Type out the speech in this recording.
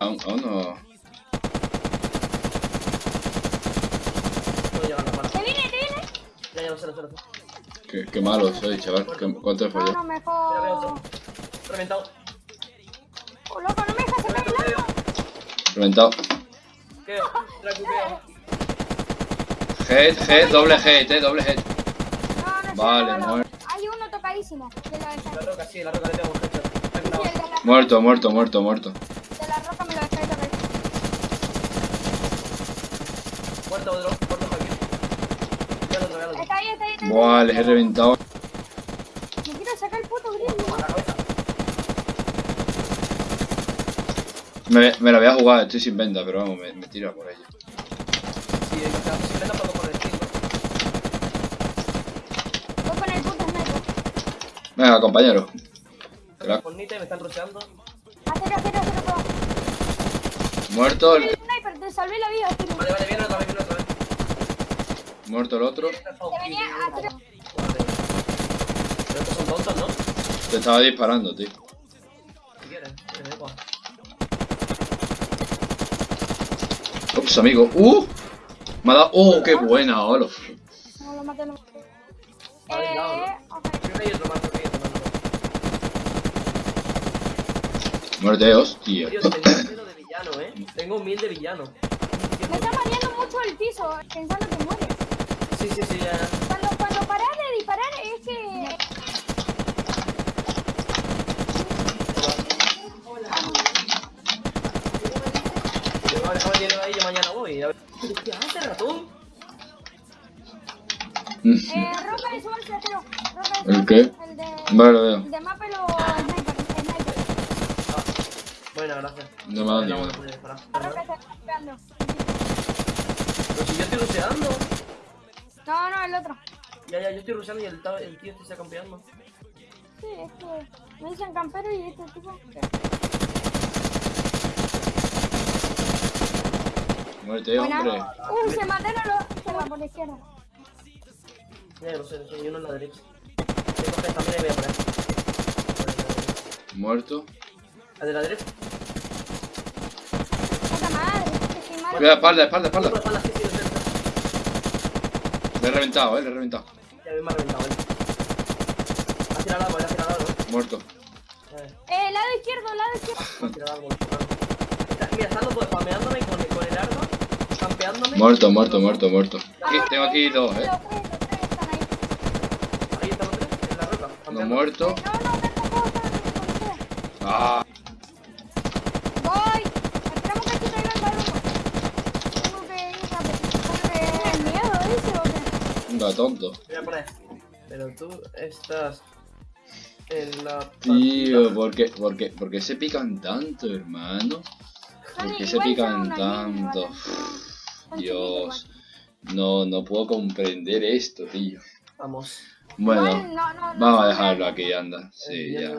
Aún, aún no. No llega la mano. ¿Te viene, te viene? Ya, ya sé, lo sé. Qué, qué malo soy, chaval. ¿Qué- ¿Cuánto he No, fallado? no, otro. mejor. Reventado. Oh, loco, no me dejas sacar el Reventado, arma. Reventado. ¿Qué? Head, head, doble head, eh, doble head. No, no Vale, no, no. muerto. Hay uno tocadísimo. La, roca, sí, la roca le tengo un headshot. Está sí, clavado. el de la, Muerto, muerto, muerto, muerto. de la roca me lo dejáis tocar. Muerto otro, muerto por aquí. Ya lo otro, ya lo otro. Está ahí, está ahí, está ahí. Buah, les he reventado. Me quiero sacar el puto cabeza. Me, me la voy a jugar, estoy sin venda, pero vamos, me, me tira por ella. Sí, o sea, si me puedo por el estilo. Voy con el puto sniper. Venga, compañero. Me están rusheando. Acero, acero, acero, todo. Muerto el, El sniper, te salvé la vida, Acero. Vale, vale, viene otra vez, viene otra vez. muerto el otro. Te venía acero. Joder. Pero estos son tontos, ¿no? Te estaba disparando, tío. Si da igual. Ups, amigo. ¡Uh! Me ha dado. ¡Oh, qué buena, Olof! No, lo maté, lo maté. Vale, Eh, hay otro más, creo que hay otro más. Muerte, hostia. Tío, tengo cero de villano, eh. Tengo mil de villano. Me está mareando mucho el piso, pensando que muere. Sí, sí, sí, ya. Cuando, cuando paras de disparar es que... Yo mañana voy. ¿Qué hace ratón? Eh, ropa de suerte, Acero. Ropa ¿El suerte. qué? El de... Vale, lo veo. El de mapa y lo... Bueno, gracias. No me ha dado ni. Pero si yo estoy ruseando. No, no, el otro. Ya, ya, yo estoy ruseando y el, el tío este está campeando. Sí, es que me dicen campero y este tipo... Muerte, Buena. hombre. Uy, se mataron los... Se va por la izquierda. Ya, lo sé, lo sé, y uno en la derecha. Voy a coger también y voy a poner. Muerto. ¿La de la derecha? Puta madre, que soy malo. Cuidado, espalda, espalda, Uno espalda. sí, sí. Le he reventado, eh, le he reventado. Ya me ha reventado. Ha tirado ha tirado. Muerto. Eh, Eh, lado izquierdo, lado izquierdo. ha tirado. Está- Mira, están los dos spameándome con, el- con el arma, campeándome. Muerto, muerto, muerto, muerto. Aquí, Ah, tengo aquí dos, eh. Los tres ahí. Están los tres, en la roca. Uno campeando. muerto. No, no. Ah. Tonto. Pero tú estás en la. Tío. ¿por qué, por qué, por qué se pican tanto, hermano? ¿Por Vale, qué se pican tanto? Dios. No, no puedo comprender esto, tío. Vamos. Bueno, vamos a dejarlo aquí, anda. Sí, Eh, ya.